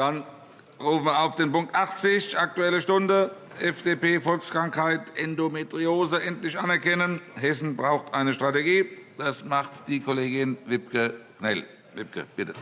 Dann rufen wir auf den Punkt 80, Aktuelle Stunde, FDP, Volkskrankheit Endometriose endlich anerkennen. Hessen braucht eine Strategie. Das macht die Kollegin Wibke Knell. Wibke, bitte.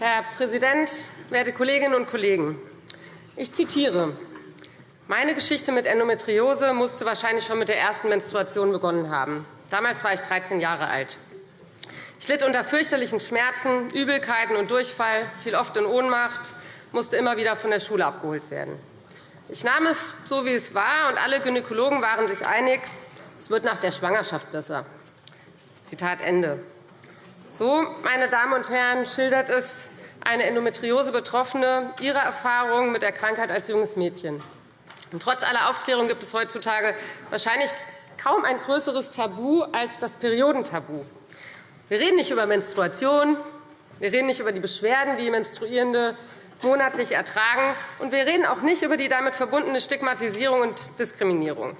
Herr Präsident, werte Kolleginnen und Kollegen! Ich zitiere. Meine Geschichte mit Endometriose musste wahrscheinlich schon mit der ersten Menstruation begonnen haben. Damals war ich 13 Jahre alt. Ich litt unter fürchterlichen Schmerzen, Übelkeiten und Durchfall, fiel oft in Ohnmacht, musste immer wieder von der Schule abgeholt werden. Ich nahm es so, wie es war, und alle Gynäkologen waren sich einig, es wird nach der Schwangerschaft besser. Zitat Ende. So, meine Damen und Herren, schildert es eine Endometriose-Betroffene ihre Erfahrungen mit der Krankheit als junges Mädchen. Und trotz aller Aufklärung gibt es heutzutage wahrscheinlich kaum ein größeres Tabu als das Periodentabu. Wir reden nicht über Menstruation, wir reden nicht über die Beschwerden, die Menstruierende monatlich ertragen, und wir reden auch nicht über die damit verbundene Stigmatisierung und Diskriminierung.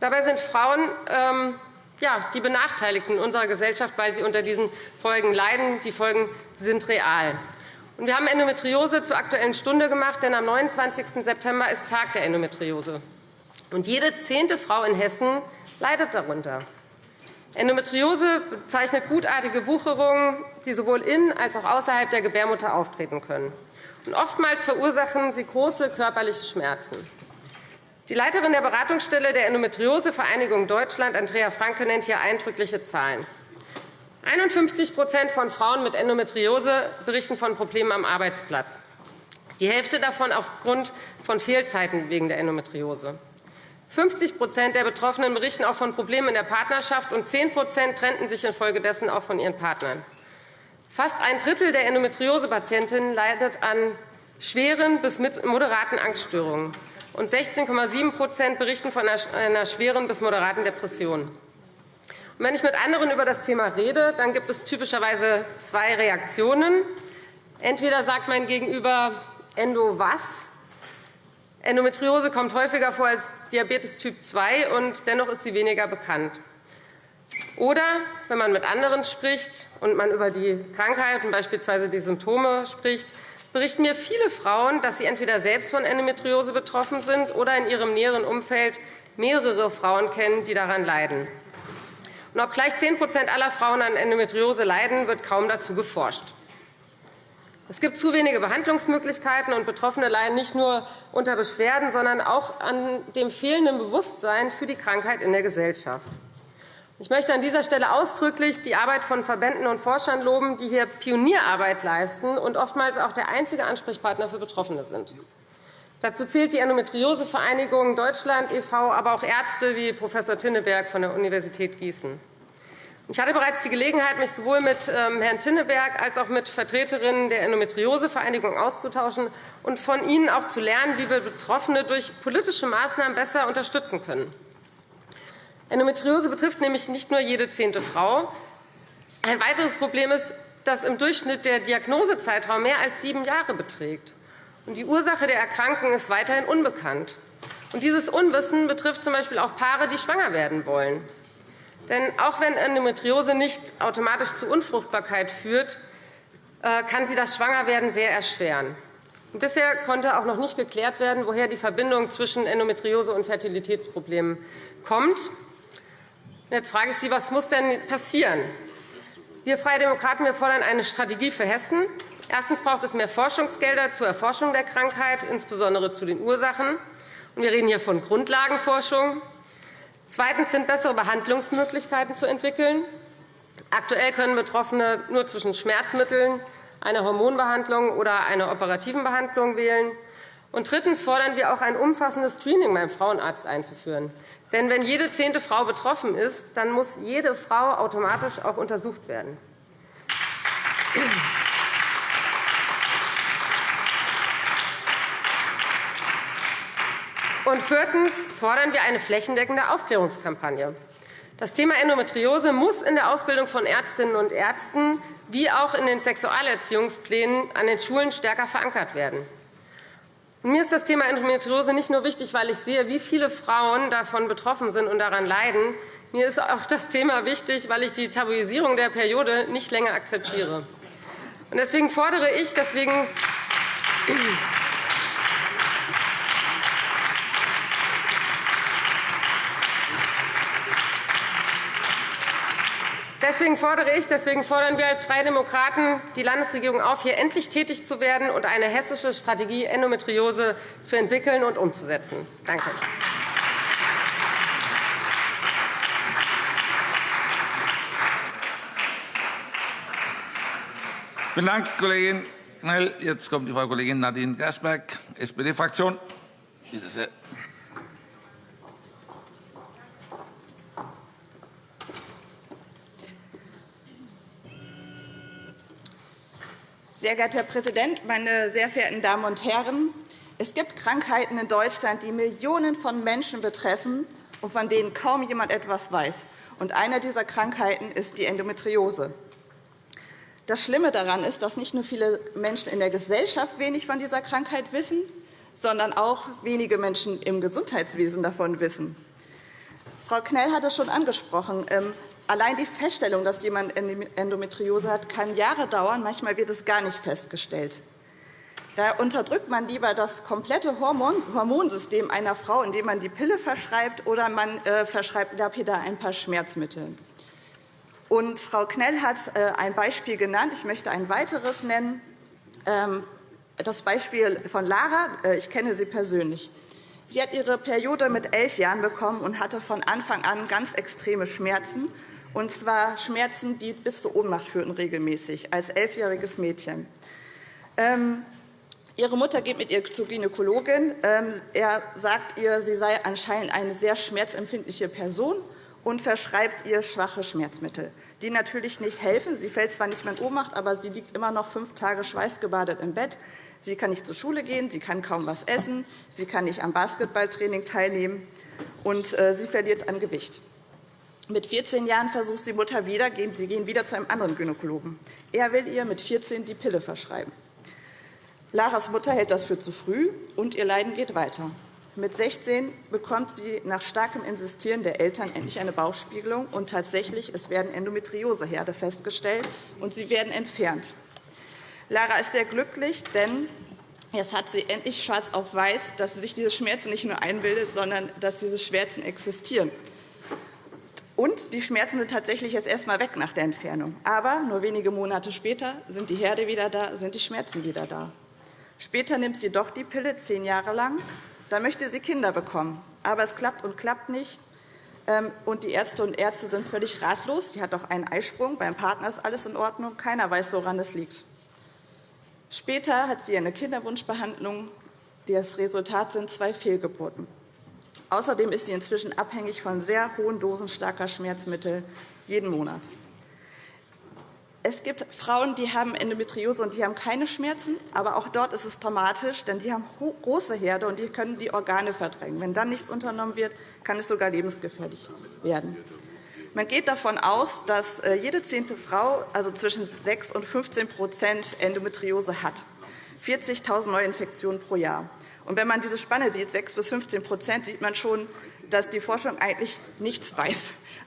Dabei sind Frauen ähm, ja, die Benachteiligten unserer Gesellschaft, weil sie unter diesen Folgen leiden. Die Folgen sind real. Wir haben Endometriose zur Aktuellen Stunde gemacht, denn am 29. September ist Tag der Endometriose. Jede zehnte Frau in Hessen leidet darunter. Endometriose bezeichnet gutartige Wucherungen, die sowohl in als auch außerhalb der Gebärmutter auftreten können. Oftmals verursachen sie große körperliche Schmerzen. Die Leiterin der Beratungsstelle der Endometriose-Vereinigung Deutschland, Andrea Franke, nennt hier eindrückliche Zahlen. 51% von Frauen mit Endometriose berichten von Problemen am Arbeitsplatz. Die Hälfte davon aufgrund von Fehlzeiten wegen der Endometriose. 50% der Betroffenen berichten auch von Problemen in der Partnerschaft, und 10% trennten sich infolgedessen auch von ihren Partnern. Fast ein Drittel der Endometriose-Patientinnen leidet an schweren bis moderaten Angststörungen und 16,7% berichten von einer schweren bis moderaten Depression. Wenn ich mit anderen über das Thema rede, dann gibt es typischerweise zwei Reaktionen. Entweder sagt mein Gegenüber Endo was? Endometriose kommt häufiger vor als Diabetes Typ 2, und dennoch ist sie weniger bekannt. Oder wenn man mit anderen spricht und man über die Krankheit und beispielsweise die Symptome spricht, berichten mir viele Frauen, dass sie entweder selbst von Endometriose betroffen sind oder in ihrem näheren Umfeld mehrere Frauen kennen, die daran leiden. Und obgleich 10% aller Frauen an Endometriose leiden, wird kaum dazu geforscht. Es gibt zu wenige Behandlungsmöglichkeiten, und Betroffene leiden nicht nur unter Beschwerden, sondern auch an dem fehlenden Bewusstsein für die Krankheit in der Gesellschaft. Ich möchte an dieser Stelle ausdrücklich die Arbeit von Verbänden und Forschern loben, die hier Pionierarbeit leisten und oftmals auch der einzige Ansprechpartner für Betroffene sind. Dazu zählt die Endometriose-Vereinigung Deutschland e.V., aber auch Ärzte wie Prof. Tinneberg von der Universität Gießen. Ich hatte bereits die Gelegenheit, mich sowohl mit ähm, Herrn Tinneberg als auch mit Vertreterinnen der Endometriose-Vereinigung auszutauschen und von ihnen auch zu lernen, wie wir Betroffene durch politische Maßnahmen besser unterstützen können. Endometriose betrifft nämlich nicht nur jede zehnte Frau. Ein weiteres Problem ist, dass im Durchschnitt der Diagnosezeitraum mehr als sieben Jahre beträgt. Die Ursache der Erkrankung ist weiterhin unbekannt. dieses Unwissen betrifft z.B. auch Paare, die schwanger werden wollen. Denn auch wenn Endometriose nicht automatisch zu Unfruchtbarkeit führt, äh, kann sie das Schwangerwerden sehr erschweren. Bisher konnte auch noch nicht geklärt werden, woher die Verbindung zwischen Endometriose und Fertilitätsproblemen kommt. Jetzt frage ich Sie, was muss denn passieren? Wir Freie Demokraten wir fordern eine Strategie für Hessen. Erstens braucht es mehr Forschungsgelder zur Erforschung der Krankheit, insbesondere zu den Ursachen. Wir reden hier von Grundlagenforschung. Zweitens sind bessere Behandlungsmöglichkeiten zu entwickeln. Aktuell können Betroffene nur zwischen Schmerzmitteln, einer Hormonbehandlung oder einer operativen Behandlung wählen. Und drittens fordern wir auch ein umfassendes Screening beim Frauenarzt einzuführen. Denn wenn jede zehnte Frau betroffen ist, dann muss jede Frau automatisch auch untersucht werden. Und viertens fordern wir eine flächendeckende Aufklärungskampagne. Das Thema Endometriose muss in der Ausbildung von Ärztinnen und Ärzten wie auch in den Sexualerziehungsplänen an den Schulen stärker verankert werden. Mir ist das Thema Endometriose nicht nur wichtig, weil ich sehe, wie viele Frauen davon betroffen sind und daran leiden. Mir ist auch das Thema wichtig, weil ich die Tabuisierung der Periode nicht länger akzeptiere. Deswegen fordere ich, deswegen Deswegen fordere ich, deswegen fordern wir als Freie Demokraten die Landesregierung auf, hier endlich tätig zu werden und eine hessische Strategie Endometriose zu entwickeln und umzusetzen. Danke. Vielen Dank, Kollegin Knell. Jetzt kommt die Frau Kollegin Nadine Gersberg, SPD-Fraktion. Sehr. Geehrter Herr Präsident, meine sehr verehrten Damen und Herren! Es gibt Krankheiten in Deutschland, die Millionen von Menschen betreffen und von denen kaum jemand etwas weiß. Und eine dieser Krankheiten ist die Endometriose. Das Schlimme daran ist, dass nicht nur viele Menschen in der Gesellschaft wenig von dieser Krankheit wissen, sondern auch wenige Menschen im Gesundheitswesen davon wissen. Frau Knell hat es schon angesprochen. Allein die Feststellung, dass jemand Endometriose hat, kann Jahre dauern. Manchmal wird es gar nicht festgestellt. Da unterdrückt man lieber das komplette Hormonsystem einer Frau, indem man die Pille verschreibt, oder man äh, verschreibt lapidar ein paar Schmerzmittel. Und Frau Knell hat äh, ein Beispiel genannt. Ich möchte ein weiteres nennen. Ähm, das Beispiel von Lara. Äh, ich kenne sie persönlich. Sie hat ihre Periode mit elf Jahren bekommen und hatte von Anfang an ganz extreme Schmerzen und zwar Schmerzen, die bis zur Ohnmacht führten regelmäßig, als elfjähriges Mädchen. Ähm, ihre Mutter geht mit ihr zur Gynäkologin. Ähm, er sagt ihr, sie sei anscheinend eine sehr schmerzempfindliche Person und verschreibt ihr schwache Schmerzmittel, die natürlich nicht helfen. Sie fällt zwar nicht mehr in Ohnmacht, aber sie liegt immer noch fünf Tage schweißgebadet im Bett. Sie kann nicht zur Schule gehen, sie kann kaum etwas essen, sie kann nicht am Basketballtraining teilnehmen, und äh, sie verliert an Gewicht. Mit 14 Jahren versucht die Mutter wieder, sie gehen wieder zu einem anderen Gynäkologen. Er will ihr mit 14 die Pille verschreiben. Laras Mutter hält das für zu früh, und ihr Leiden geht weiter. Mit 16 bekommt sie nach starkem Insistieren der Eltern endlich eine Bauchspiegelung. Und tatsächlich, es werden Endometrioseherde festgestellt, und sie werden entfernt. Lara ist sehr glücklich, denn jetzt hat sie endlich schwarz auf weiß, dass sie sich diese Schmerzen nicht nur einbildet, sondern dass diese Schmerzen existieren. Und die Schmerzen sind tatsächlich erst einmal weg nach der Entfernung. Aber nur wenige Monate später sind die Herde wieder da, sind die Schmerzen wieder da. Später nimmt sie doch die Pille, zehn Jahre lang. Da möchte sie Kinder bekommen. Aber es klappt und klappt nicht. Ähm, und die Ärzte und Ärzte sind völlig ratlos. Sie hat auch einen Eisprung. Beim Partner ist alles in Ordnung. Keiner weiß, woran es liegt. Später hat sie eine Kinderwunschbehandlung. Das Resultat sind zwei Fehlgeburten. Außerdem ist sie inzwischen abhängig von sehr hohen Dosen starker Schmerzmittel jeden Monat. Es gibt Frauen, die haben Endometriose und die haben keine Schmerzen, aber auch dort ist es dramatisch, denn die haben große Herde und die können die Organe verdrängen. Wenn dann nichts unternommen wird, kann es sogar lebensgefährlich werden. Man geht davon aus, dass äh, jede zehnte Frau also zwischen 6 und 15% Endometriose hat. 40.000 Neuinfektionen pro Jahr. Und wenn man diese Spanne sieht, 6 bis 15% sieht man schon, dass die Forschung eigentlich nichts weiß.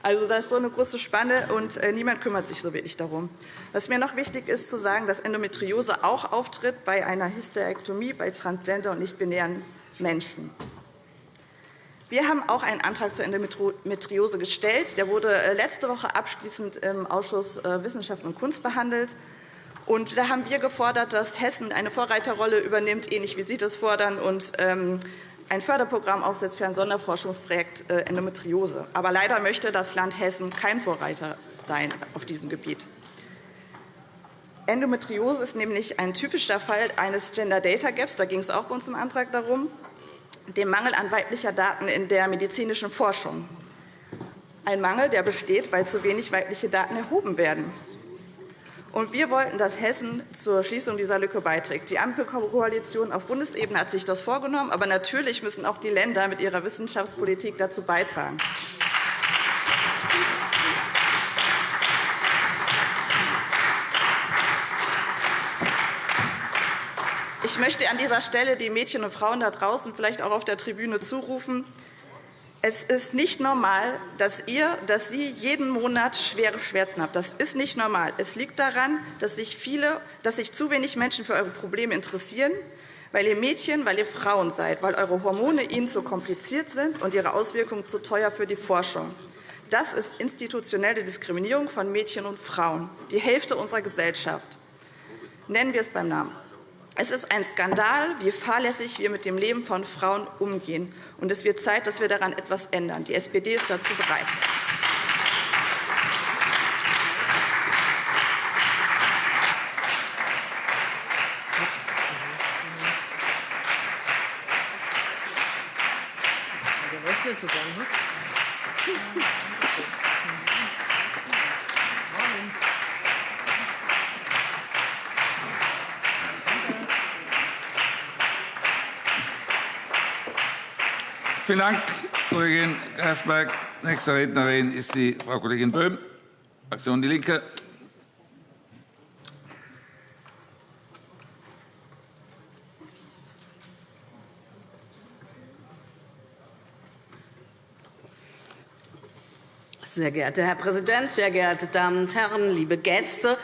Also, das ist so eine große Spanne, und äh, niemand kümmert sich so wirklich darum. Was mir noch wichtig ist, zu sagen, dass Endometriose auch auftritt bei einer Hysterektomie bei transgender- und nicht-binären Menschen. Wir haben auch einen Antrag zur Endometriose gestellt. Der wurde äh, letzte Woche abschließend im Ausschuss äh, Wissenschaft und Kunst behandelt. Und da haben wir gefordert, dass Hessen eine Vorreiterrolle übernimmt, ähnlich wie Sie das fordern, und ähm, ein Förderprogramm aufsetzt für ein Sonderforschungsprojekt äh, Endometriose. Aber leider möchte das Land Hessen kein Vorreiter sein auf diesem Gebiet. Endometriose ist nämlich ein typischer Fall eines Gender Data Gaps. Da ging es auch bei uns im Antrag darum, dem Mangel an weiblicher Daten in der medizinischen Forschung. Ein Mangel, der besteht, weil zu wenig weibliche Daten erhoben werden. Und wir wollten, dass Hessen zur Schließung dieser Lücke beiträgt. Die Ampelkoalition auf Bundesebene hat sich das vorgenommen. Aber natürlich müssen auch die Länder mit ihrer Wissenschaftspolitik dazu beitragen. Ich möchte an dieser Stelle die Mädchen und Frauen da draußen, vielleicht auch auf der Tribüne, zurufen, es ist nicht normal, dass, ihr, dass Sie jeden Monat schwere Schmerzen haben. Das ist nicht normal. Es liegt daran, dass sich, viele, dass sich zu wenig Menschen für eure Probleme interessieren, weil ihr Mädchen, weil ihr Frauen seid, weil eure Hormone ihnen zu kompliziert sind und ihre Auswirkungen zu teuer für die Forschung. Das ist institutionelle Diskriminierung von Mädchen und Frauen, die Hälfte unserer Gesellschaft. Nennen wir es beim Namen. Es ist ein Skandal, wie fahrlässig wir mit dem Leben von Frauen umgehen. Und es wird Zeit, dass wir daran etwas ändern. Die SPD ist dazu bereit. Vielen Dank, Kollegin Gersberg. Nächste Rednerin ist die Frau Kollegin Böhm, Fraktion DIE LINKE. Sehr geehrter Herr Präsident, sehr geehrte Damen und Herren, liebe Gäste!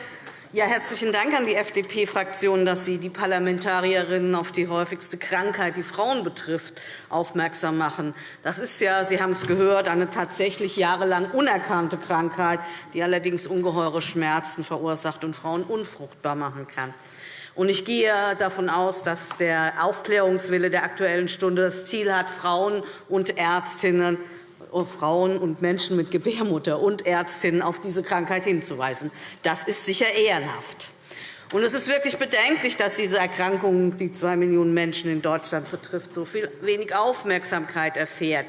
Ja, herzlichen Dank an die FDP-Fraktion, dass Sie die Parlamentarierinnen auf die häufigste Krankheit, die Frauen betrifft, aufmerksam machen. Das ist ja, Sie haben es gehört, eine tatsächlich jahrelang unerkannte Krankheit, die allerdings ungeheure Schmerzen verursacht und Frauen unfruchtbar machen kann. Ich gehe davon aus, dass der Aufklärungswille der Aktuellen Stunde das Ziel hat, Frauen und Ärztinnen Frauen und Menschen mit Gebärmutter und Ärztinnen auf diese Krankheit hinzuweisen. Das ist sicher ehrenhaft. Und es ist wirklich bedenklich, dass diese Erkrankung, die zwei Millionen Menschen in Deutschland betrifft, so viel wenig Aufmerksamkeit erfährt.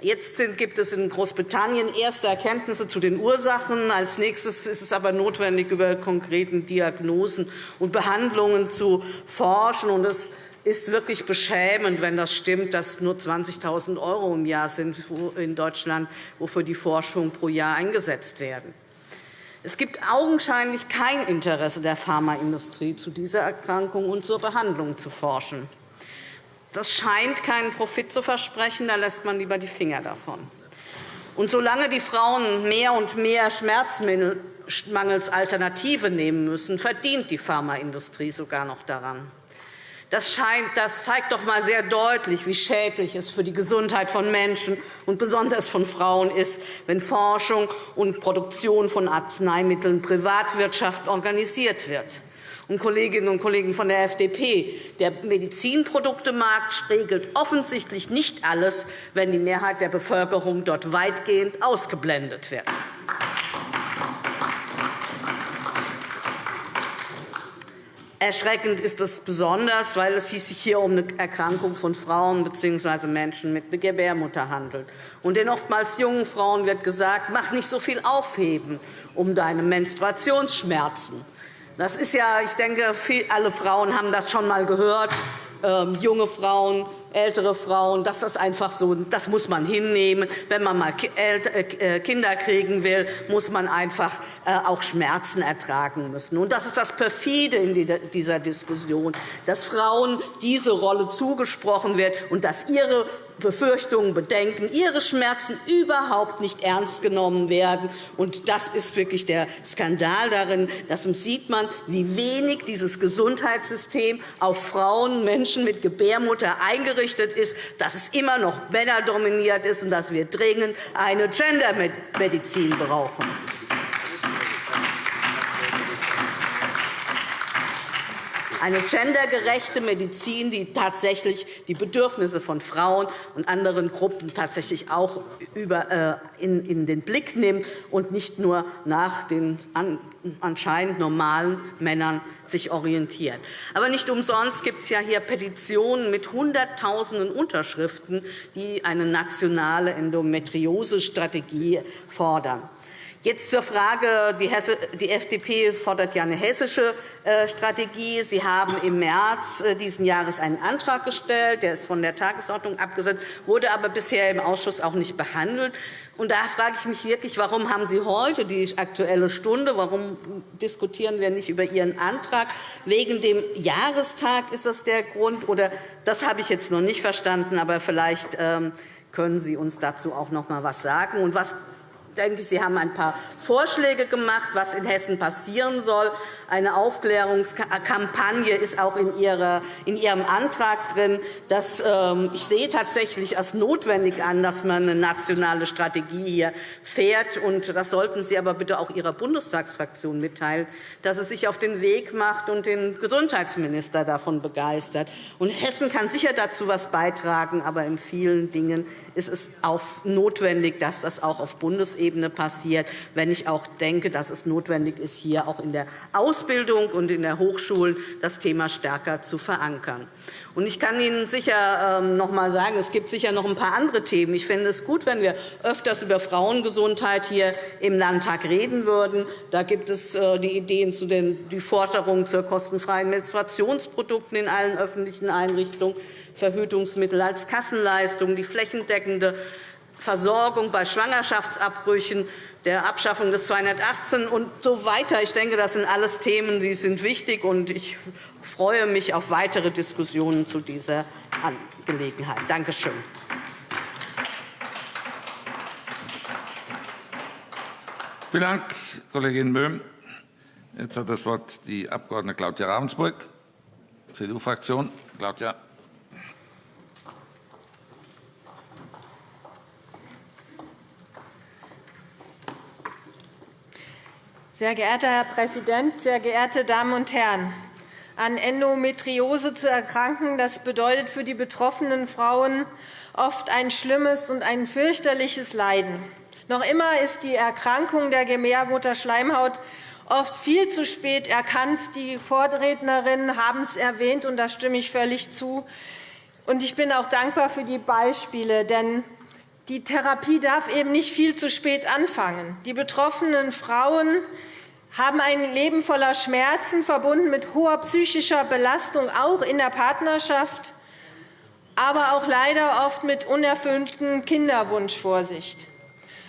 Jetzt gibt es in Großbritannien erste Erkenntnisse zu den Ursachen. Als nächstes ist es aber notwendig, über konkreten Diagnosen und Behandlungen zu forschen. Es ist wirklich beschämend, wenn das stimmt, dass nur 20.000 € im Jahr sind in Deutschland, wofür die Forschung pro Jahr eingesetzt werden. Es gibt augenscheinlich kein Interesse der Pharmaindustrie, zu dieser Erkrankung und zur Behandlung zu forschen. Das scheint keinen Profit zu versprechen. Da lässt man lieber die Finger davon. Und solange die Frauen mehr und mehr Schmerzmittel mangels Alternative nehmen müssen, verdient die Pharmaindustrie sogar noch daran. Das, scheint, das zeigt doch einmal sehr deutlich, wie schädlich es für die Gesundheit von Menschen und besonders von Frauen ist, wenn Forschung und Produktion von Arzneimitteln Privatwirtschaft organisiert wird. Und Kolleginnen und Kollegen von der FDP, der Medizinproduktemarkt regelt offensichtlich nicht alles, wenn die Mehrheit der Bevölkerung dort weitgehend ausgeblendet wird. Erschreckend ist es besonders, weil es sich hier um eine Erkrankung von Frauen bzw. Menschen mit Gebärmutter handelt. Und den oftmals jungen Frauen wird gesagt, mach nicht so viel aufheben um deine Menstruationsschmerzen. Das ist ja, ich denke, alle Frauen haben das schon einmal gehört. Ähm, junge Frauen ältere Frauen, das einfach so, das muss man hinnehmen. Wenn man mal äh, Kinder kriegen will, muss man einfach äh, auch Schmerzen ertragen müssen. Und das ist das perfide in dieser Diskussion, dass Frauen diese Rolle zugesprochen wird und dass ihre Befürchtungen, Bedenken, ihre Schmerzen überhaupt nicht ernst genommen werden. Und das ist wirklich der Skandal darin. Das sieht man, wie wenig dieses Gesundheitssystem auf Frauen, Menschen mit Gebärmutter eingerichtet ist, dass es immer noch männerdominiert ist und dass wir dringend eine Gendermedizin brauchen. Eine gendergerechte Medizin, die tatsächlich die Bedürfnisse von Frauen und anderen Gruppen tatsächlich auch äh, in den Blick nimmt und nicht nur nach den anscheinend normalen Männern sich orientiert. Aber nicht umsonst gibt es ja hier Petitionen mit Hunderttausenden Unterschriften, die eine nationale Endometriosestrategie fordern. Jetzt zur Frage. Die FDP fordert ja eine hessische äh, Strategie. Sie haben im März äh, dieses Jahres einen Antrag gestellt. Der ist von der Tagesordnung abgesetzt, wurde aber bisher im Ausschuss auch nicht behandelt. Und da frage ich mich wirklich, warum haben Sie heute die Aktuelle Stunde? Warum diskutieren wir nicht über Ihren Antrag? Wegen dem Jahrestag ist das der Grund? Oder das habe ich jetzt noch nicht verstanden, aber vielleicht ähm, können Sie uns dazu auch noch einmal etwas sagen. Und was denke ich, Sie haben ein paar Vorschläge gemacht, was in Hessen passieren soll. Eine Aufklärungskampagne ist auch in Ihrem Antrag drin. Das, ähm, ich sehe tatsächlich als notwendig an, dass man eine nationale Strategie hier fährt. Und das sollten Sie aber bitte auch Ihrer Bundestagsfraktion mitteilen, dass es sich auf den Weg macht und den Gesundheitsminister davon begeistert. Und Hessen kann sicher dazu etwas beitragen, aber in vielen Dingen ist es auch notwendig, dass das auch auf Bundesebene Bundesebene passiert, wenn ich auch denke, dass es notwendig ist, hier auch in der Ausbildung und in den Hochschulen das Thema stärker zu verankern. Ich kann Ihnen sicher ähm, noch einmal sagen, es gibt sicher noch ein paar andere Themen. Ich fände es gut, wenn wir öfters über Frauengesundheit hier im Landtag reden würden. Da gibt es äh, die Ideen zu den die Forderung zur kostenfreien Menstruationsprodukten in allen öffentlichen Einrichtungen, Verhütungsmittel als Kassenleistung, die flächendeckende Versorgung bei Schwangerschaftsabbrüchen, der Abschaffung des 218 und so weiter. Ich denke, das sind alles Themen, die sind wichtig, und ich freue mich auf weitere Diskussionen zu dieser Angelegenheit. Danke schön. Vielen Dank, Kollegin Böhm. Jetzt hat das Wort die Abg. Claudia Ravensburg, CDU-Fraktion. Claudia. Sehr geehrter Herr Präsident, sehr geehrte Damen und Herren! An Endometriose zu erkranken, das bedeutet für die betroffenen Frauen oft ein schlimmes und ein fürchterliches Leiden. Noch immer ist die Erkrankung der Gebärmutterschleimhaut oft viel zu spät erkannt. Die Vorrednerinnen haben es erwähnt, und da stimme ich völlig zu. Ich bin auch dankbar für die Beispiele, denn die Therapie darf eben nicht viel zu spät anfangen. Die betroffenen Frauen haben ein Leben voller Schmerzen, verbunden mit hoher psychischer Belastung, auch in der Partnerschaft, aber auch leider oft mit unerfülltem Kinderwunsch vor sich.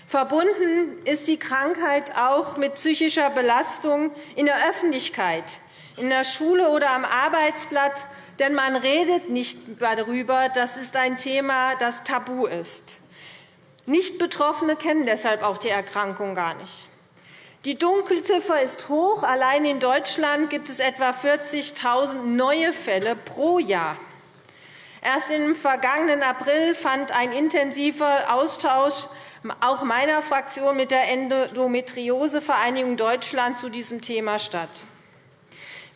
Verbunden ist die Krankheit auch mit psychischer Belastung in der Öffentlichkeit, in der Schule oder am Arbeitsblatt, denn man redet nicht darüber. Das ist ein Thema, das tabu ist. Nicht-Betroffene kennen deshalb auch die Erkrankung gar nicht. Die Dunkelziffer ist hoch. Allein in Deutschland gibt es etwa 40.000 neue Fälle pro Jahr. Erst im vergangenen April fand ein intensiver Austausch auch meiner Fraktion mit der Endometriose-Vereinigung Deutschland zu diesem Thema statt.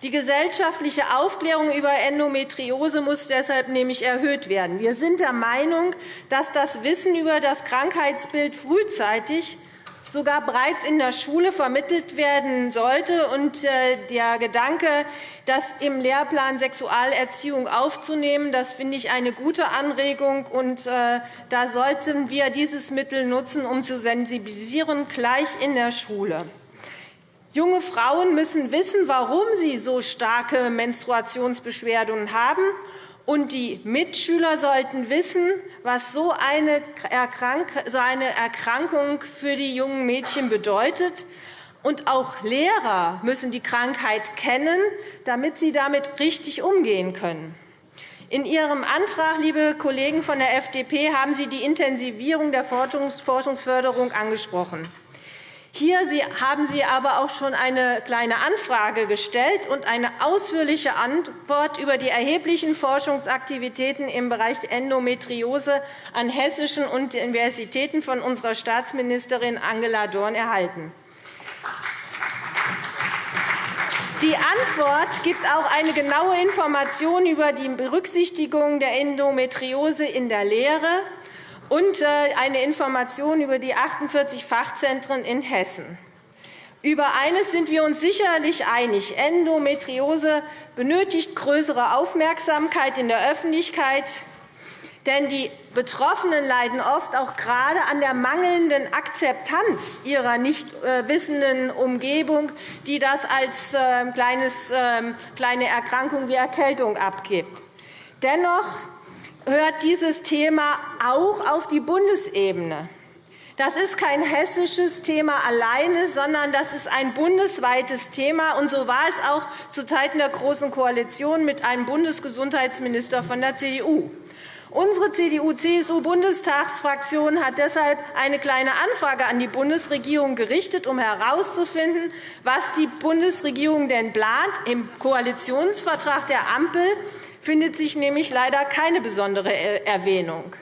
Die gesellschaftliche Aufklärung über Endometriose muss deshalb nämlich erhöht werden. Wir sind der Meinung, dass das Wissen über das Krankheitsbild frühzeitig sogar bereits in der Schule vermittelt werden sollte. Äh, der Gedanke, das im Lehrplan Sexualerziehung aufzunehmen, das finde ich eine gute Anregung. Äh, da sollten wir dieses Mittel nutzen, um zu sensibilisieren, gleich in der Schule. Junge Frauen müssen wissen, warum sie so starke Menstruationsbeschwerden haben. Und die Mitschüler sollten wissen, was so eine Erkrankung für die jungen Mädchen bedeutet. Und auch Lehrer müssen die Krankheit kennen, damit sie damit richtig umgehen können. In Ihrem Antrag, liebe Kollegen von der FDP, haben Sie die Intensivierung der Forschungsförderung angesprochen. Hier haben Sie aber auch schon eine kleine Anfrage gestellt und eine ausführliche Antwort über die erheblichen Forschungsaktivitäten im Bereich Endometriose an hessischen Universitäten von unserer Staatsministerin Angela Dorn erhalten. Die Antwort gibt auch eine genaue Information über die Berücksichtigung der Endometriose in der Lehre und äh, eine Information über die 48 Fachzentren in Hessen. Über eines sind wir uns sicherlich einig. Endometriose benötigt größere Aufmerksamkeit in der Öffentlichkeit. Denn die Betroffenen leiden oft auch gerade an der mangelnden Akzeptanz ihrer nicht äh, wissenden Umgebung, die das als ähm, ähm, kleine Erkrankung wie Erkältung abgibt. Dennoch hört dieses Thema auch auf die Bundesebene. Das ist kein hessisches Thema alleine, sondern das ist ein bundesweites Thema. Und so war es auch zu Zeiten der Großen Koalition mit einem Bundesgesundheitsminister von der CDU. Unsere CDU-CSU-Bundestagsfraktion hat deshalb eine Kleine Anfrage an die Bundesregierung gerichtet, um herauszufinden, was die Bundesregierung denn plant. Im Koalitionsvertrag der Ampel findet sich nämlich leider keine besondere Erwähnung.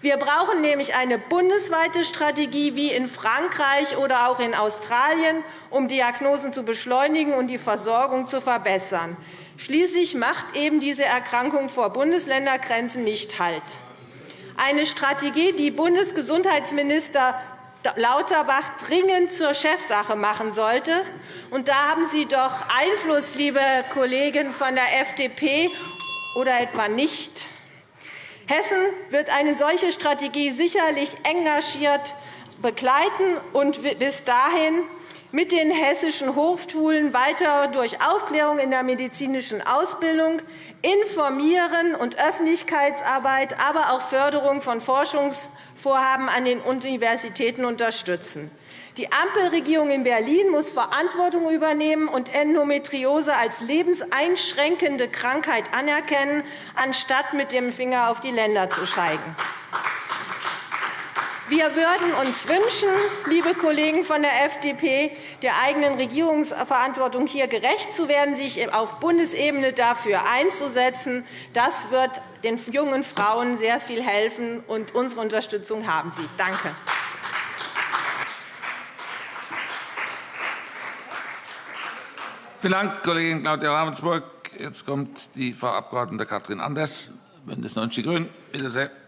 Wir brauchen nämlich eine bundesweite Strategie wie in Frankreich oder auch in Australien, um Diagnosen zu beschleunigen und die Versorgung zu verbessern. Schließlich macht eben diese Erkrankung vor Bundesländergrenzen nicht Halt. Eine Strategie, die Bundesgesundheitsminister Lauterbach dringend zur Chefsache machen sollte. Und da haben Sie doch Einfluss, liebe Kollegen von der FDP, oder etwa nicht? Hessen wird eine solche Strategie sicherlich engagiert begleiten und bis dahin mit den hessischen Hochschulen weiter durch Aufklärung in der medizinischen Ausbildung, Informieren und Öffentlichkeitsarbeit, aber auch Förderung von Forschungsvorhaben an den Universitäten unterstützen. Die Ampelregierung in Berlin muss Verantwortung übernehmen und Endometriose als lebenseinschränkende Krankheit anerkennen, anstatt mit dem Finger auf die Länder zu zeigen. Wir würden uns wünschen, liebe Kollegen von der FDP, der eigenen Regierungsverantwortung hier gerecht zu werden, sich auf Bundesebene dafür einzusetzen. Das wird den jungen Frauen sehr viel helfen, und unsere Unterstützung haben Sie. Danke. Vielen Dank, Kollegin Claudia Ravensburg. Jetzt kommt die Frau Abg. Katrin Anders, BÜNDNIS 90 die GRÜNEN. Bitte sehr.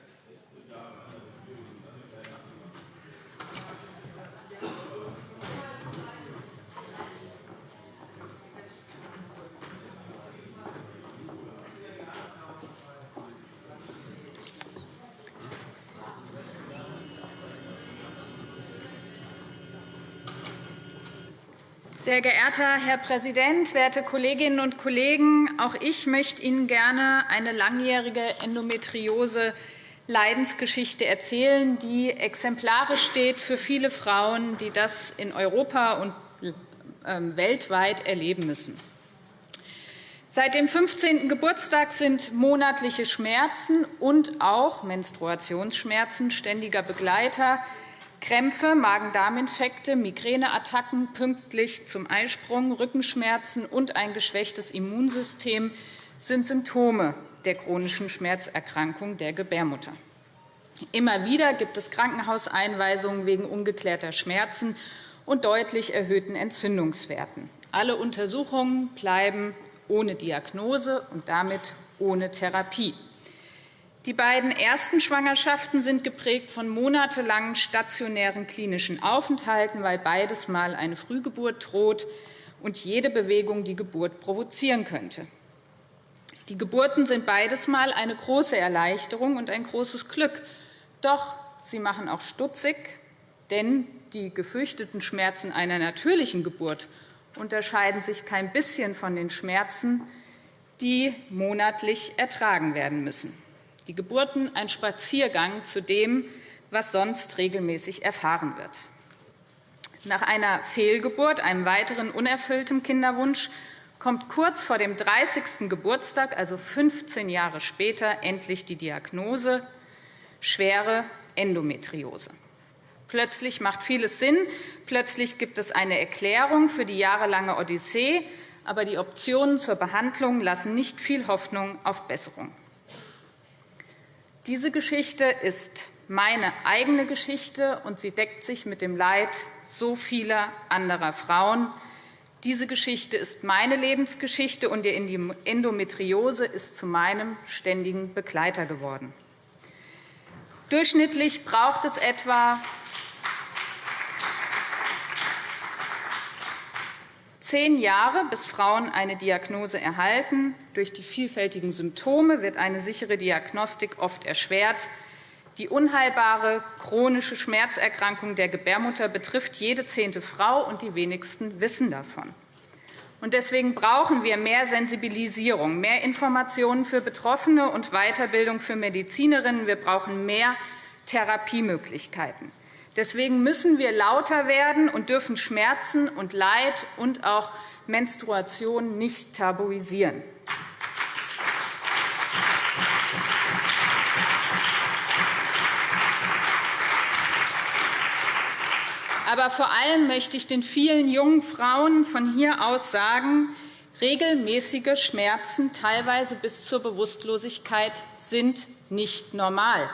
Sehr geehrter Herr Präsident, werte Kolleginnen und Kollegen! Auch ich möchte Ihnen gerne eine langjährige Endometriose-Leidensgeschichte erzählen, die exemplarisch steht für viele Frauen, die das in Europa und ähm, weltweit erleben müssen. Seit dem 15. Geburtstag sind monatliche Schmerzen und auch Menstruationsschmerzen ständiger Begleiter Krämpfe, Magen-Darm-Infekte, Migräneattacken pünktlich zum Eisprung, Rückenschmerzen und ein geschwächtes Immunsystem sind Symptome der chronischen Schmerzerkrankung der Gebärmutter. Immer wieder gibt es Krankenhauseinweisungen wegen ungeklärter Schmerzen und deutlich erhöhten Entzündungswerten. Alle Untersuchungen bleiben ohne Diagnose und damit ohne Therapie. Die beiden ersten Schwangerschaften sind geprägt von monatelangen stationären klinischen Aufenthalten, weil beides Mal eine Frühgeburt droht und jede Bewegung die Geburt provozieren könnte. Die Geburten sind beides Mal eine große Erleichterung und ein großes Glück. Doch sie machen auch stutzig, denn die gefürchteten Schmerzen einer natürlichen Geburt unterscheiden sich kein bisschen von den Schmerzen, die monatlich ertragen werden müssen die Geburten ein Spaziergang zu dem, was sonst regelmäßig erfahren wird. Nach einer Fehlgeburt, einem weiteren unerfüllten Kinderwunsch, kommt kurz vor dem 30. Geburtstag, also 15 Jahre später, endlich die Diagnose schwere Endometriose. Plötzlich macht vieles Sinn. Plötzlich gibt es eine Erklärung für die jahrelange Odyssee. Aber die Optionen zur Behandlung lassen nicht viel Hoffnung auf Besserung. Diese Geschichte ist meine eigene Geschichte, und sie deckt sich mit dem Leid so vieler anderer Frauen. Diese Geschichte ist meine Lebensgeschichte, und die Endometriose ist zu meinem ständigen Begleiter geworden. Durchschnittlich braucht es etwa Zehn Jahre, bis Frauen eine Diagnose erhalten. Durch die vielfältigen Symptome wird eine sichere Diagnostik oft erschwert. Die unheilbare chronische Schmerzerkrankung der Gebärmutter betrifft jede zehnte Frau, und die wenigsten wissen davon. Deswegen brauchen wir mehr Sensibilisierung, mehr Informationen für Betroffene und Weiterbildung für Medizinerinnen. Wir brauchen mehr Therapiemöglichkeiten. Deswegen müssen wir lauter werden und dürfen Schmerzen und Leid und auch Menstruation nicht tabuisieren. Aber vor allem möchte ich den vielen jungen Frauen von hier aus sagen, regelmäßige Schmerzen, teilweise bis zur Bewusstlosigkeit, sind nicht normal.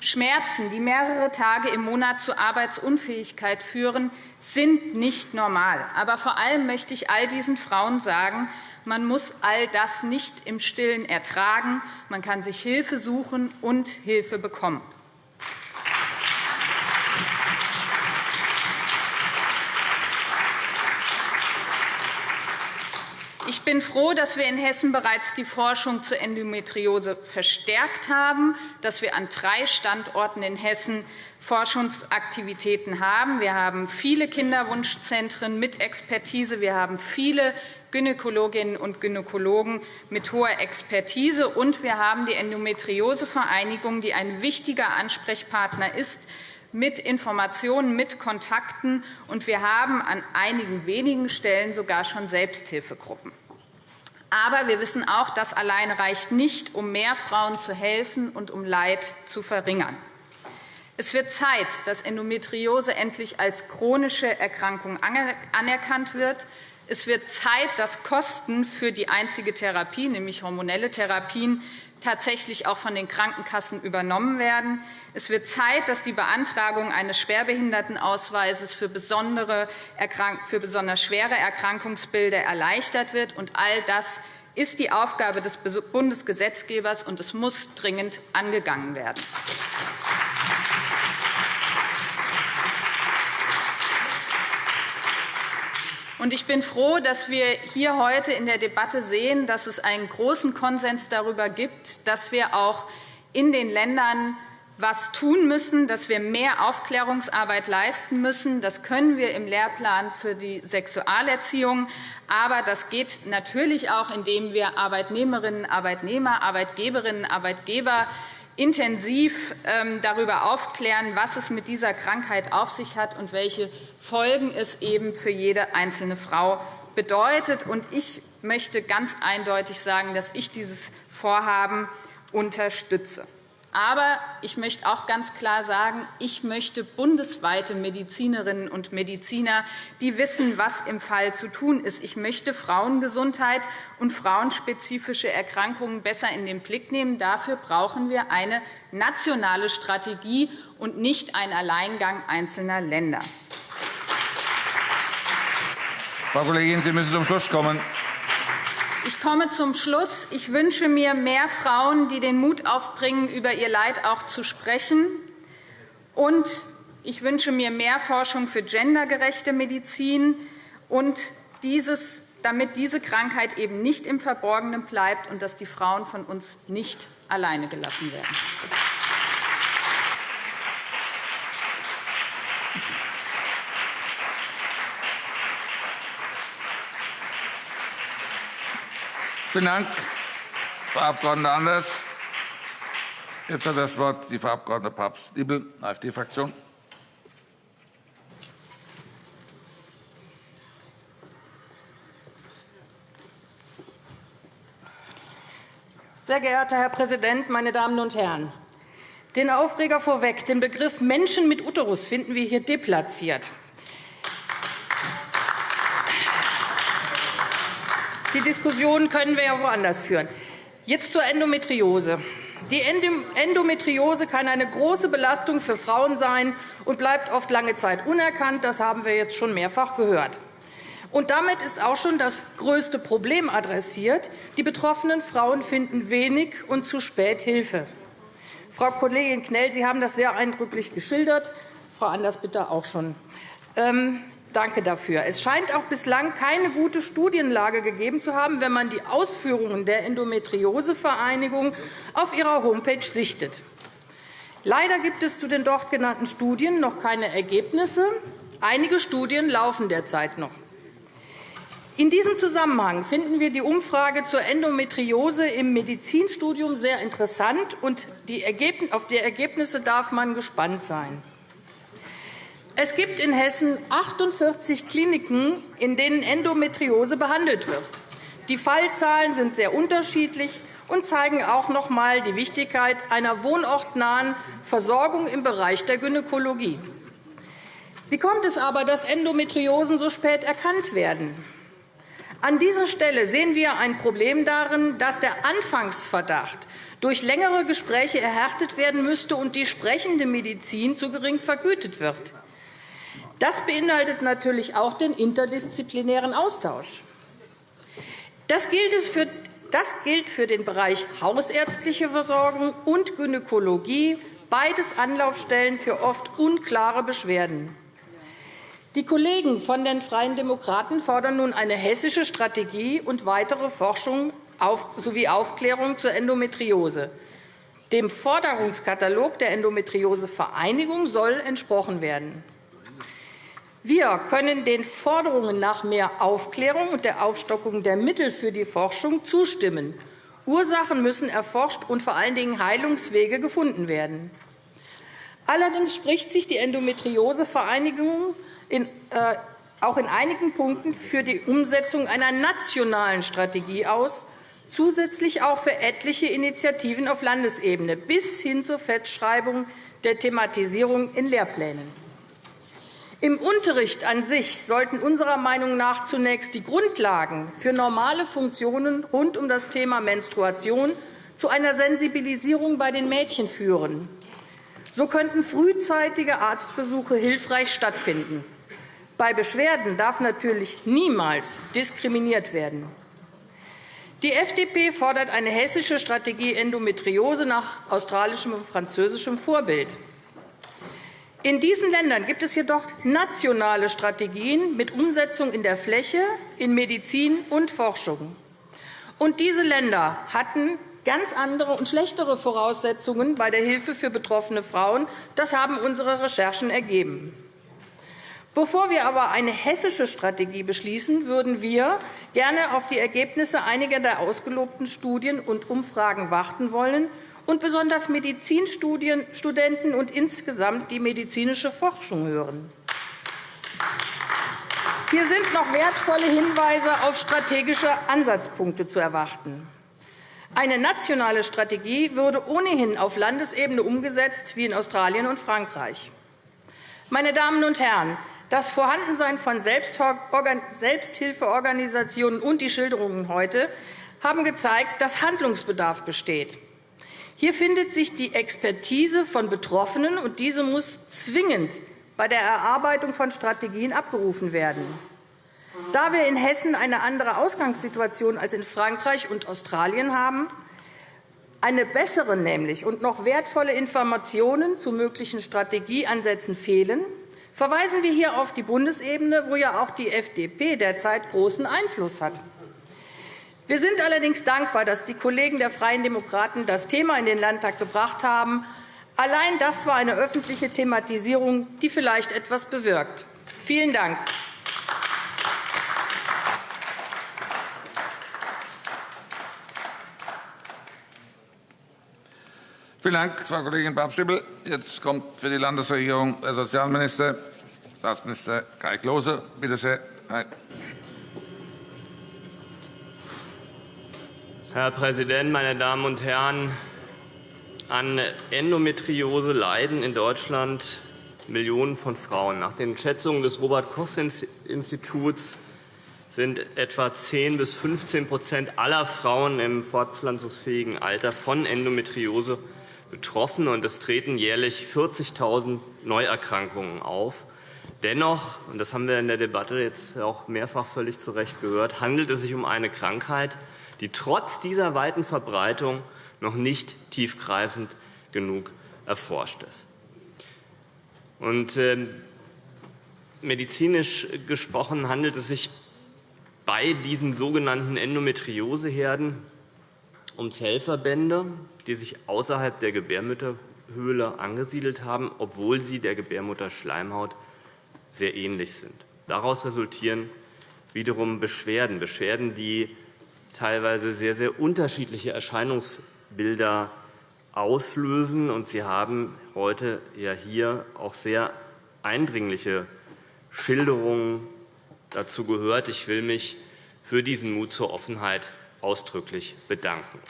Schmerzen, die mehrere Tage im Monat zu Arbeitsunfähigkeit führen, sind nicht normal. Aber vor allem möchte ich all diesen Frauen sagen, man muss all das nicht im Stillen ertragen. Man kann sich Hilfe suchen und Hilfe bekommen. Ich bin froh, dass wir in Hessen bereits die Forschung zur Endometriose verstärkt haben, dass wir an drei Standorten in Hessen Forschungsaktivitäten haben. Wir haben viele Kinderwunschzentren mit Expertise. Wir haben viele Gynäkologinnen und Gynäkologen mit hoher Expertise. Und wir haben die Endometriosevereinigung, die ein wichtiger Ansprechpartner ist, mit Informationen, mit Kontakten. Und wir haben an einigen wenigen Stellen sogar schon Selbsthilfegruppen. Aber wir wissen auch, das alleine reicht nicht, um mehr Frauen zu helfen und um Leid zu verringern. Es wird Zeit, dass Endometriose endlich als chronische Erkrankung anerkannt wird. Es wird Zeit, dass Kosten für die einzige Therapie, nämlich hormonelle Therapien, tatsächlich auch von den Krankenkassen übernommen werden. Es wird Zeit, dass die Beantragung eines Schwerbehindertenausweises für, besondere, für besonders schwere Erkrankungsbilder erleichtert wird. Und all das ist die Aufgabe des Bundesgesetzgebers, und es muss dringend angegangen werden. Ich bin froh, dass wir hier heute in der Debatte sehen, dass es einen großen Konsens darüber gibt, dass wir auch in den Ländern was tun müssen, dass wir mehr Aufklärungsarbeit leisten müssen. Das können wir im Lehrplan für die Sexualerziehung. Aber das geht natürlich auch, indem wir Arbeitnehmerinnen, Arbeitnehmer, Arbeitgeberinnen, Arbeitgeber intensiv ähm, darüber aufklären, was es mit dieser Krankheit auf sich hat und welche Folgen es eben für jede einzelne Frau bedeutet. Ich möchte ganz eindeutig sagen, dass ich dieses Vorhaben unterstütze. Aber ich möchte auch ganz klar sagen, ich möchte bundesweite Medizinerinnen und Mediziner, die wissen, was im Fall zu tun ist. Ich möchte Frauengesundheit und frauenspezifische Erkrankungen besser in den Blick nehmen. Dafür brauchen wir eine nationale Strategie und nicht einen Alleingang einzelner Länder. Frau Kollegin, Sie müssen zum Schluss kommen. Ich komme zum Schluss. Ich wünsche mir mehr Frauen, die den Mut aufbringen, über ihr Leid auch zu sprechen. Und ich wünsche mir mehr Forschung für gendergerechte Medizin, und dieses, damit diese Krankheit eben nicht im Verborgenen bleibt und dass die Frauen von uns nicht alleine gelassen werden. Vielen Dank, Frau Abg. Anders. Jetzt hat das Wort die Frau Abg. Papst-Diebel, AfD-Fraktion. Sehr geehrter Herr Präsident, meine Damen und Herren! Den Aufreger vorweg. Den Begriff Menschen mit Uterus finden wir hier deplatziert. Die Diskussion können wir ja woanders führen. Jetzt zur Endometriose. Die Endometriose kann eine große Belastung für Frauen sein und bleibt oft lange Zeit unerkannt. Das haben wir jetzt schon mehrfach gehört. Und damit ist auch schon das größte Problem adressiert. Die betroffenen Frauen finden wenig und zu spät Hilfe. Frau Kollegin Knell, Sie haben das sehr eindrücklich geschildert. Frau Anders bitte auch schon. Danke dafür. Es scheint auch bislang keine gute Studienlage gegeben zu haben, wenn man die Ausführungen der Endometriosevereinigung auf ihrer Homepage sichtet. Leider gibt es zu den dort genannten Studien noch keine Ergebnisse. Einige Studien laufen derzeit noch. In diesem Zusammenhang finden wir die Umfrage zur Endometriose im Medizinstudium sehr interessant, und auf die Ergebnisse darf man gespannt sein. Es gibt in Hessen 48 Kliniken, in denen Endometriose behandelt wird. Die Fallzahlen sind sehr unterschiedlich und zeigen auch noch einmal die Wichtigkeit einer wohnortnahen Versorgung im Bereich der Gynäkologie. Wie kommt es aber, dass Endometriosen so spät erkannt werden? An dieser Stelle sehen wir ein Problem darin, dass der Anfangsverdacht durch längere Gespräche erhärtet werden müsste und die sprechende Medizin zu gering vergütet wird. Das beinhaltet natürlich auch den interdisziplinären Austausch. Das gilt, für, das gilt für den Bereich hausärztliche Versorgung und Gynäkologie, beides Anlaufstellen für oft unklare Beschwerden. Die Kollegen von den Freien Demokraten fordern nun eine hessische Strategie und weitere Forschung sowie Aufklärung zur Endometriose. Dem Forderungskatalog der Endometriosevereinigung soll entsprochen werden. Wir können den Forderungen nach mehr Aufklärung und der Aufstockung der Mittel für die Forschung zustimmen. Ursachen müssen erforscht und vor allen Dingen Heilungswege gefunden werden. Allerdings spricht sich die Endometriosevereinigung in, äh, auch in einigen Punkten für die Umsetzung einer nationalen Strategie aus, zusätzlich auch für etliche Initiativen auf Landesebene bis hin zur Festschreibung der Thematisierung in Lehrplänen. Im Unterricht an sich sollten unserer Meinung nach zunächst die Grundlagen für normale Funktionen rund um das Thema Menstruation zu einer Sensibilisierung bei den Mädchen führen. So könnten frühzeitige Arztbesuche hilfreich stattfinden. Bei Beschwerden darf natürlich niemals diskriminiert werden. Die FDP fordert eine hessische Strategie Endometriose nach australischem und französischem Vorbild. In diesen Ländern gibt es jedoch nationale Strategien mit Umsetzung in der Fläche, in Medizin und Forschung. Und diese Länder hatten ganz andere und schlechtere Voraussetzungen bei der Hilfe für betroffene Frauen. Das haben unsere Recherchen ergeben. Bevor wir aber eine hessische Strategie beschließen, würden wir gerne auf die Ergebnisse einiger der ausgelobten Studien und Umfragen warten wollen und besonders Medizinstudenten und insgesamt die medizinische Forschung hören. Hier sind noch wertvolle Hinweise auf strategische Ansatzpunkte zu erwarten. Eine nationale Strategie würde ohnehin auf Landesebene umgesetzt, wie in Australien und Frankreich. Meine Damen und Herren, das Vorhandensein von Selbsthilfeorganisationen und die Schilderungen heute haben gezeigt, dass Handlungsbedarf besteht. Hier findet sich die Expertise von Betroffenen, und diese muss zwingend bei der Erarbeitung von Strategien abgerufen werden. Da wir in Hessen eine andere Ausgangssituation als in Frankreich und Australien haben, eine bessere nämlich und noch wertvolle Informationen zu möglichen Strategieansätzen fehlen, verweisen wir hier auf die Bundesebene, wo ja auch die FDP derzeit großen Einfluss hat. Wir sind allerdings dankbar, dass die Kollegen der Freien Demokraten das Thema in den Landtag gebracht haben. Allein das war eine öffentliche Thematisierung, die vielleicht etwas bewirkt. Vielen Dank. Vielen Dank, Frau Kollegin Bab-Schibbel. Jetzt kommt für die Landesregierung der Sozialminister, Staatsminister Kai Klose. Bitte sehr. Herr Präsident, meine Damen und Herren! An Endometriose leiden in Deutschland Millionen von Frauen. Nach den Schätzungen des Robert-Koch-Instituts sind etwa 10 bis 15% aller Frauen im fortpflanzungsfähigen Alter von Endometriose betroffen, und es treten jährlich 40.000 Neuerkrankungen auf. Dennoch, und das haben wir in der Debatte jetzt auch mehrfach völlig zu Recht gehört, handelt es sich um eine Krankheit, die trotz dieser weiten Verbreitung noch nicht tiefgreifend genug erforscht ist. Und, äh, medizinisch gesprochen handelt es sich bei diesen sogenannten Endometrioseherden um Zellverbände, die sich außerhalb der Gebärmutterhöhle angesiedelt haben, obwohl sie der Gebärmutterschleimhaut sehr ähnlich sind. Daraus resultieren wiederum Beschwerden, Beschwerden, die teilweise sehr, sehr unterschiedliche Erscheinungsbilder auslösen. Und Sie haben heute ja hier auch sehr eindringliche Schilderungen dazu gehört. Ich will mich für diesen Mut zur Offenheit ausdrücklich bedanken.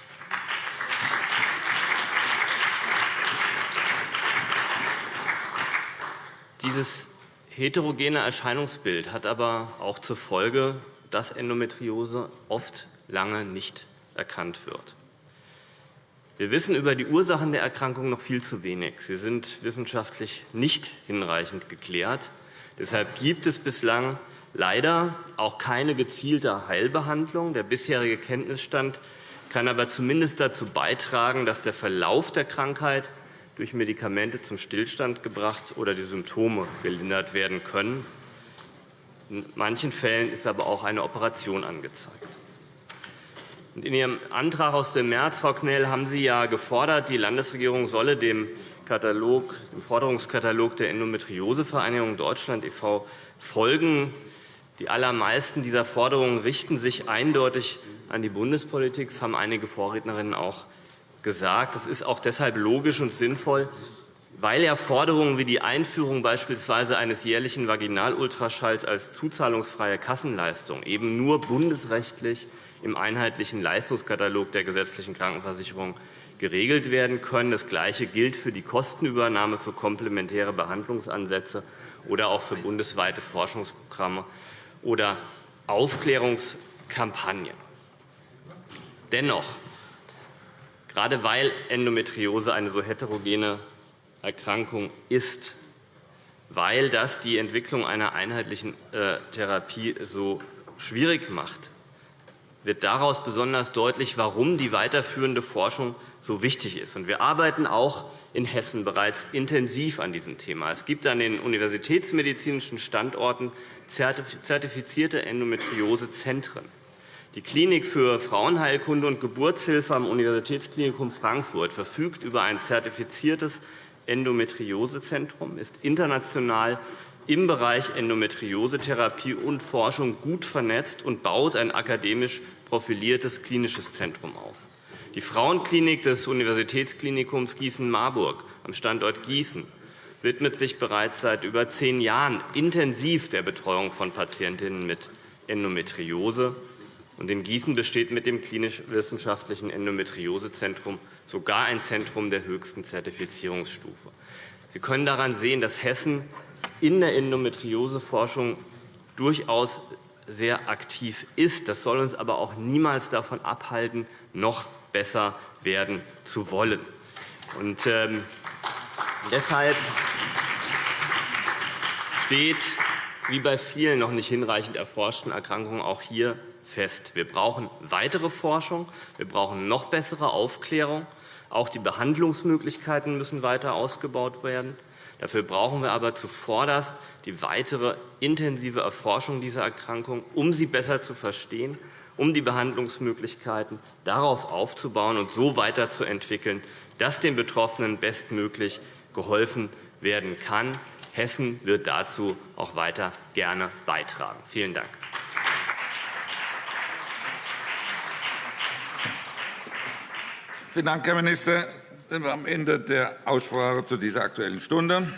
Dieses heterogene Erscheinungsbild hat aber auch zur Folge, dass Endometriose oft lange nicht erkannt wird. Wir wissen über die Ursachen der Erkrankung noch viel zu wenig. Sie sind wissenschaftlich nicht hinreichend geklärt. Deshalb gibt es bislang leider auch keine gezielte Heilbehandlung. Der bisherige Kenntnisstand kann aber zumindest dazu beitragen, dass der Verlauf der Krankheit durch Medikamente zum Stillstand gebracht oder die Symptome gelindert werden können. In manchen Fällen ist aber auch eine Operation angezeigt. In Ihrem Antrag aus dem März, Frau Knell, haben Sie ja gefordert, die Landesregierung solle dem, Katalog, dem Forderungskatalog der Endometriosevereinigung Deutschland e.V. folgen. Die allermeisten dieser Forderungen richten sich eindeutig an die Bundespolitik. Das haben einige Vorrednerinnen auch gesagt. Das ist auch deshalb logisch und sinnvoll, weil ja Forderungen wie die Einführung beispielsweise eines jährlichen Vaginalultraschalls als zuzahlungsfreie Kassenleistung eben nur bundesrechtlich im einheitlichen Leistungskatalog der gesetzlichen Krankenversicherung geregelt werden können. Das Gleiche gilt für die Kostenübernahme für komplementäre Behandlungsansätze oder auch für bundesweite Forschungsprogramme oder Aufklärungskampagnen. Dennoch, gerade weil Endometriose eine so heterogene Erkrankung ist, weil das die Entwicklung einer einheitlichen äh, Therapie so schwierig macht, wird daraus besonders deutlich, warum die weiterführende Forschung so wichtig ist. Wir arbeiten auch in Hessen bereits intensiv an diesem Thema. Es gibt an den universitätsmedizinischen Standorten zertifizierte Endometriosezentren. Die Klinik für Frauenheilkunde und Geburtshilfe am Universitätsklinikum Frankfurt verfügt über ein zertifiziertes Endometriosezentrum, ist international im Bereich Endometriosetherapie und Forschung gut vernetzt und baut ein akademisch profiliertes klinisches Zentrum auf. Die Frauenklinik des Universitätsklinikums Gießen-Marburg am Standort Gießen widmet sich bereits seit über zehn Jahren intensiv der Betreuung von Patientinnen mit Endometriose. Und in Gießen besteht mit dem klinisch-wissenschaftlichen Endometriosezentrum sogar ein Zentrum der höchsten Zertifizierungsstufe. Sie können daran sehen, dass Hessen in der Endometrioseforschung durchaus sehr aktiv ist. Das soll uns aber auch niemals davon abhalten, noch besser werden zu wollen. Und, ähm, deshalb steht, wie bei vielen noch nicht hinreichend erforschten Erkrankungen, auch hier fest. Wir brauchen weitere Forschung, wir brauchen noch bessere Aufklärung. Auch die Behandlungsmöglichkeiten müssen weiter ausgebaut werden. Dafür brauchen wir aber zuvorderst die weitere intensive Erforschung dieser Erkrankung, um sie besser zu verstehen, um die Behandlungsmöglichkeiten darauf aufzubauen und so weiterzuentwickeln, dass den Betroffenen bestmöglich geholfen werden kann. Hessen wird dazu auch weiter gerne beitragen. Vielen Dank. Vielen Dank, Herr Minister. Sind wir am Ende der Aussprache zu dieser Aktuellen Stunde.